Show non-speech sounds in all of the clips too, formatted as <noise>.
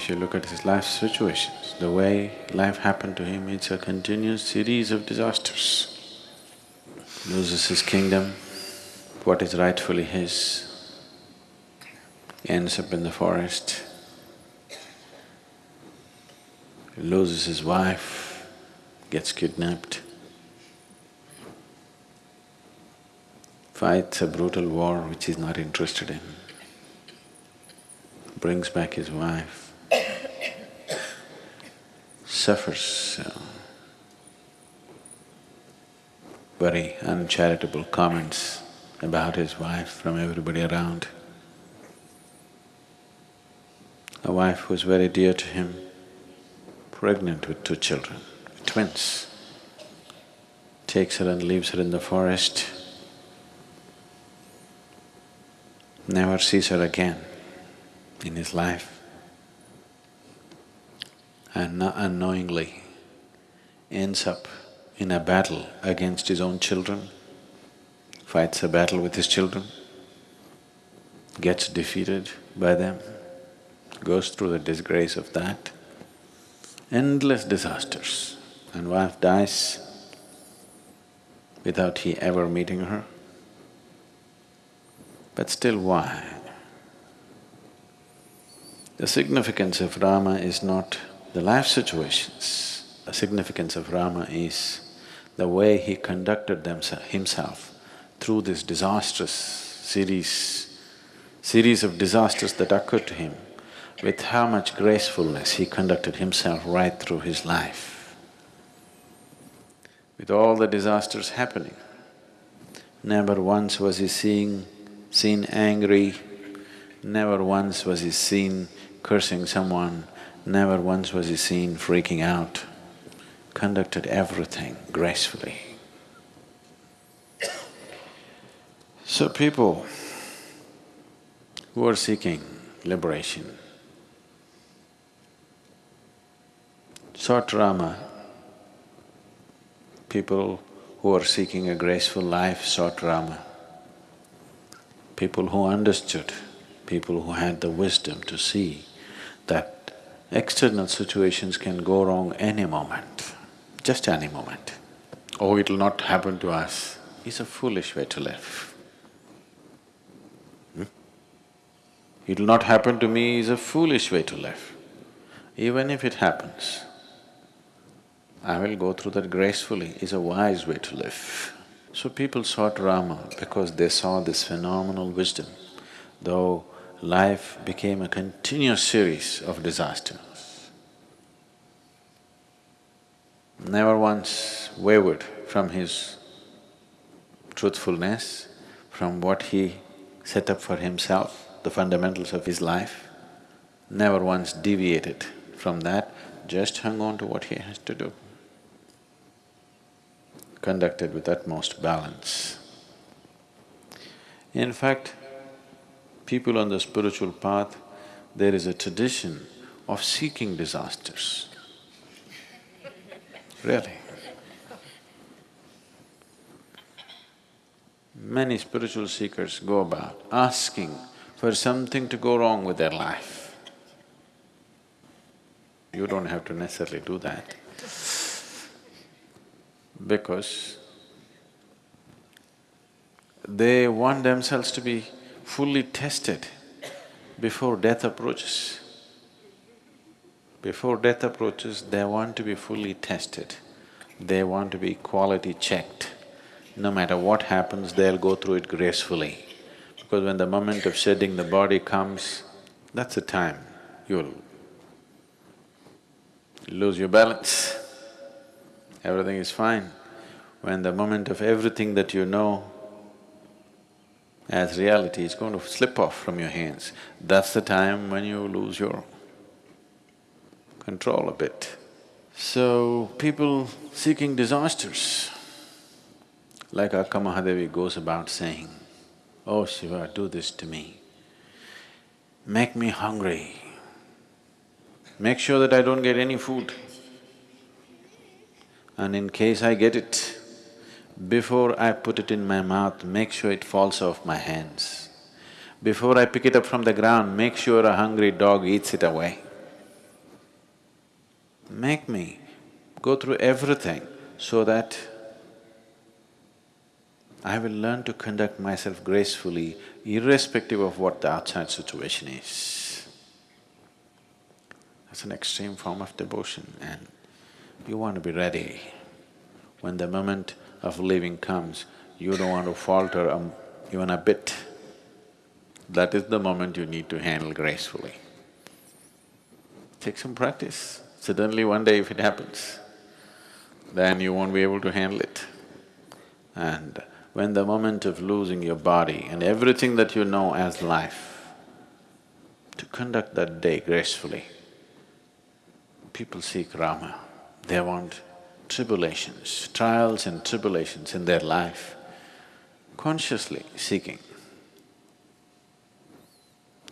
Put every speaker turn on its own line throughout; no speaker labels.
if you look at his life situations, the way life happened to him, it's a continuous series of disasters. Loses his kingdom, what is rightfully his, ends up in the forest, loses his wife, gets kidnapped, fights a brutal war which he's not interested in, brings back his wife, suffers very uncharitable comments about his wife from everybody around. A wife who was very dear to him, pregnant with two children, twins, takes her and leaves her in the forest, never sees her again in his life and unknowingly ends up in a battle against his own children, fights a battle with his children, gets defeated by them, goes through the disgrace of that, endless disasters, and wife dies without he ever meeting her. But still why? The significance of Rama is not the life situations, the significance of Rama is the way he conducted himself through this disastrous series, series of disasters that occurred to him, with how much gracefulness he conducted himself right through his life. With all the disasters happening, never once was he seeing, seen angry, never once was he seen cursing someone, never once was he seen freaking out. Conducted everything gracefully. So people who are seeking liberation. Sought Rama, people who are seeking a graceful life sought Rama, people who understood, people who had the wisdom to see that external situations can go wrong any moment just any moment. Oh, it'll not happen to us, is a foolish way to live. Hmm? It'll not happen to me is a foolish way to live. Even if it happens, I will go through that gracefully is a wise way to live. So people sought Rama because they saw this phenomenal wisdom, though life became a continuous series of disasters. never once wavered from his truthfulness, from what he set up for himself, the fundamentals of his life, never once deviated from that, just hung on to what he has to do. Conducted with utmost balance. In fact, people on the spiritual path, there is a tradition of seeking disasters really. Many spiritual seekers go about asking for something to go wrong with their life. You don't have to necessarily do that because they want themselves to be fully tested before death approaches. Before death approaches, they want to be fully tested. They want to be quality checked. No matter what happens, they'll go through it gracefully. Because when the moment of shedding the body comes, that's the time you'll lose your balance. Everything is fine. When the moment of everything that you know as reality is going to slip off from your hands, that's the time when you lose your control a bit. So, people seeking disasters, like Akka Mahadevi goes about saying, Oh Shiva, do this to me, make me hungry, make sure that I don't get any food. And in case I get it, before I put it in my mouth, make sure it falls off my hands. Before I pick it up from the ground, make sure a hungry dog eats it away. make me go through everything so that I will learn to conduct myself gracefully irrespective of what the outside situation is. That's an extreme form of devotion and you want to be ready. When the moment of leaving comes, you don't want to falter um, even a bit. That is the moment you need to handle gracefully. Take some practice. Suddenly one day if it happens, then you won't be able to handle it. And when the moment of losing your body and everything that you know as life, to conduct that day gracefully, people seek Rama. They want tribulations, trials and tribulations in their life, consciously seeking.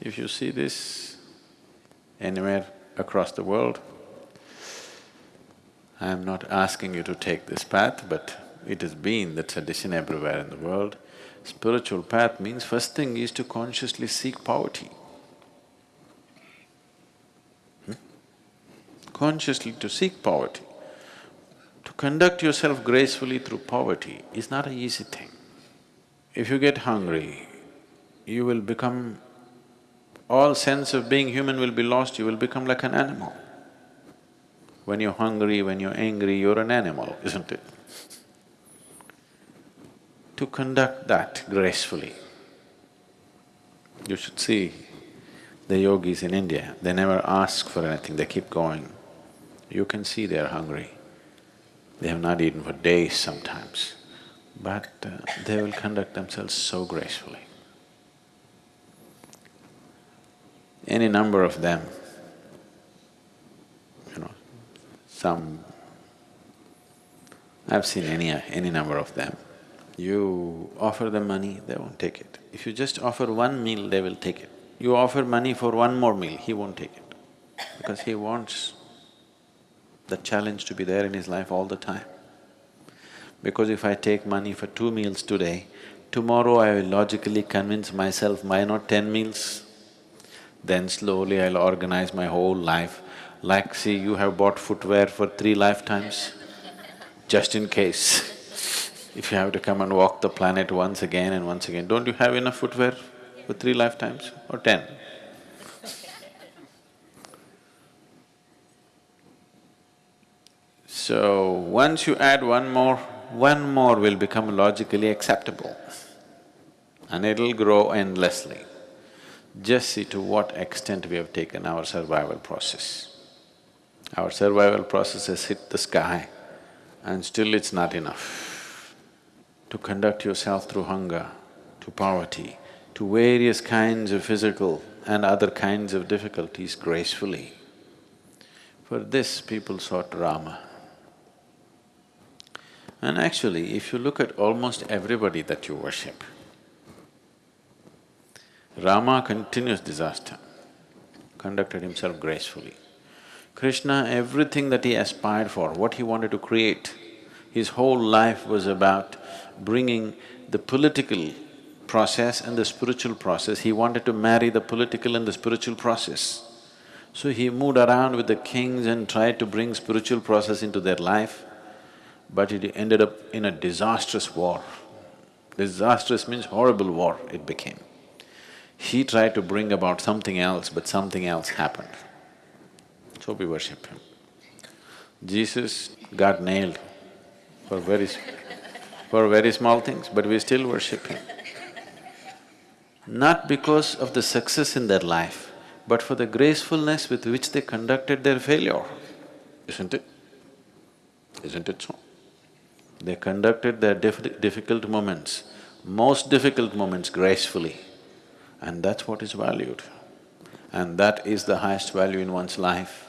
If you see this anywhere across the world, I am not asking you to take this path, but it has been the tradition everywhere in the world. Spiritual path means first thing is to consciously seek poverty. Hmm? Consciously to seek poverty. Conduct yourself gracefully through poverty is not an easy thing. If you get hungry, you will become… all sense of being human will be lost, you will become like an animal. When you're hungry, when you're angry, you're an animal, isn't it? to conduct that gracefully. You should see the yogis in India, they never ask for anything, they keep going. You can see they're hungry. They have not eaten for days sometimes, but uh, they will conduct themselves so gracefully. Any number of them, you know, some… I've seen any… any number of them, you offer them money, they won't take it. If you just offer one meal, they will take it. You offer money for one more meal, he won't take it because he wants the challenge to be there in his life all the time. Because if I take money for two meals today, tomorrow I will logically convince myself, why not ten meals? Then slowly I'll organize my whole life. Like, see, you have bought footwear for three lifetimes, just in case. <laughs> If you have to come and walk the planet once again and once again, don't you have enough footwear for three lifetimes or ten? So, once you add one more, one more will become logically acceptable and it'll grow endlessly. Just see to what extent we have taken our survival process. Our survival process has hit the sky and still it's not enough to conduct yourself through hunger, to poverty, to various kinds of physical and other kinds of difficulties gracefully. For this people sought Rama. And actually, if you look at almost everybody that you worship, Rama continuous disaster, conducted himself gracefully. Krishna, everything that he aspired for, what he wanted to create, his whole life was about bringing the political process and the spiritual process, he wanted to marry the political and the spiritual process. So he moved around with the kings and tried to bring spiritual process into their life, but it ended up in a disastrous war. Disastrous means horrible war it became. He tried to bring about something else, but something else happened. So we worship him. Jesus got nailed for very for very small things, but we still worship him. Not because of the success in their life, but for the gracefulness with which they conducted their failure, isn't it? Isn't it so? They conducted their difficult moments, most difficult moments gracefully, and that's what is valued. And that is the highest value in one's life.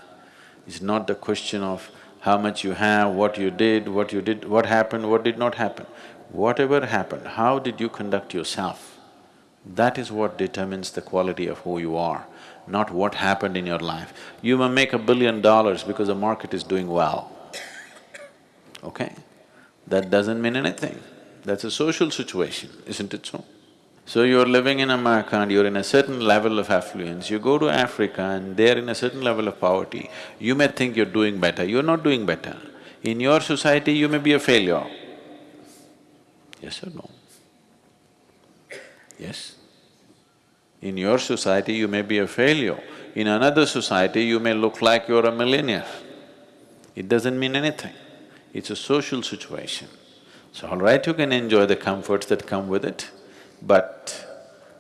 It's not the question of how much you have, what you did, what you did, what happened, what did not happen. Whatever happened, how did you conduct yourself? That is what determines the quality of who you are, not what happened in your life. You may make a billion dollars because the market is doing well, okay? That doesn't mean anything. That's a social situation, isn't it so? So you're living in America and you're in a certain level of affluence, you go to Africa and they're in a certain level of poverty, you may think you're doing better, you're not doing better. In your society, you may be a failure. Yes or no? Yes? In your society, you may be a failure. In another society, you may look like you're a millionaire. It doesn't mean anything. It's a social situation. So all right, you can enjoy the comforts that come with it, but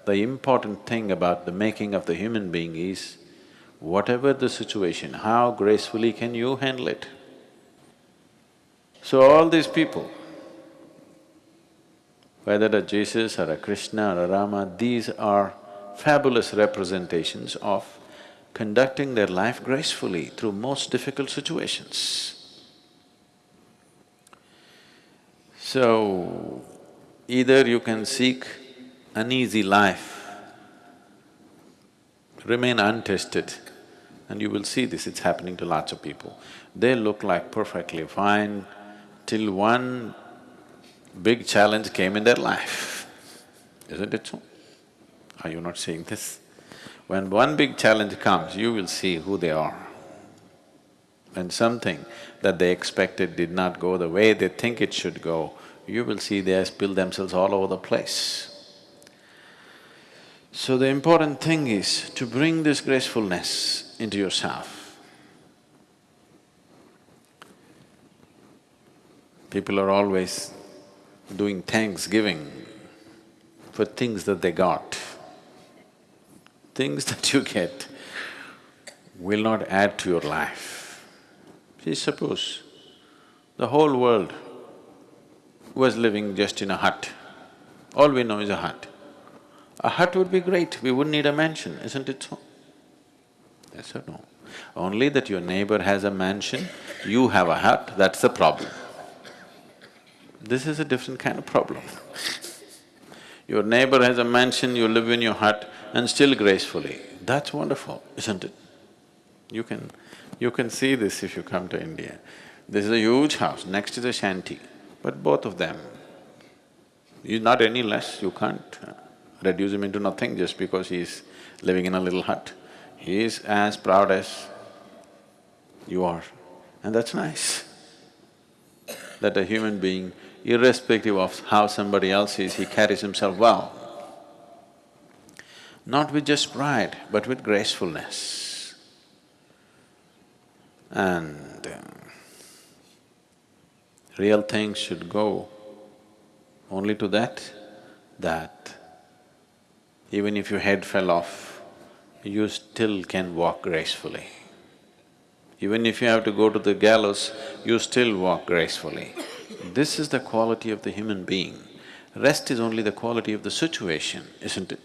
the important thing about the making of the human being is, whatever the situation, how gracefully can you handle it? So all these people, whether a Jesus or a Krishna or a Rama, these are fabulous representations of conducting their life gracefully through most difficult situations. So, either you can seek an easy life, remain untested, and you will see this, it's happening to lots of people. They look like perfectly fine till one big challenge came in their life, isn't it so? Are you not seeing this? When one big challenge comes, you will see who they are. When something that they expected did not go the way they think it should go, you will see they spill themselves all over the place. So the important thing is to bring this gracefulness into yourself. People are always doing thanksgiving for things that they got things <laughs> that you get will not add to your life. See, suppose the whole world was living just in a hut, all we know is a hut. A hut would be great, we wouldn't need a mansion, isn't it so? Yes or no? Only that your neighbor has a mansion, you have a hut, that's the problem. This is a different kind of problem. Your neighbor has a mansion, you live in your hut, and still gracefully. That's wonderful, isn't it? You can… you can see this if you come to India. This is a huge house, next is a shanty, but both of them, he's not any less, you can't uh, reduce him into nothing just because he's living in a little hut. He is as proud as you are, and that's nice. That a human being, irrespective of how somebody else is, he carries himself well not with just pride, but with gracefulness. And uh, real things should go only to that, that even if your head fell off, you still can walk gracefully. Even if you have to go to the gallows, you still walk gracefully. This is the quality of the human being. Rest is only the quality of the situation, isn't it?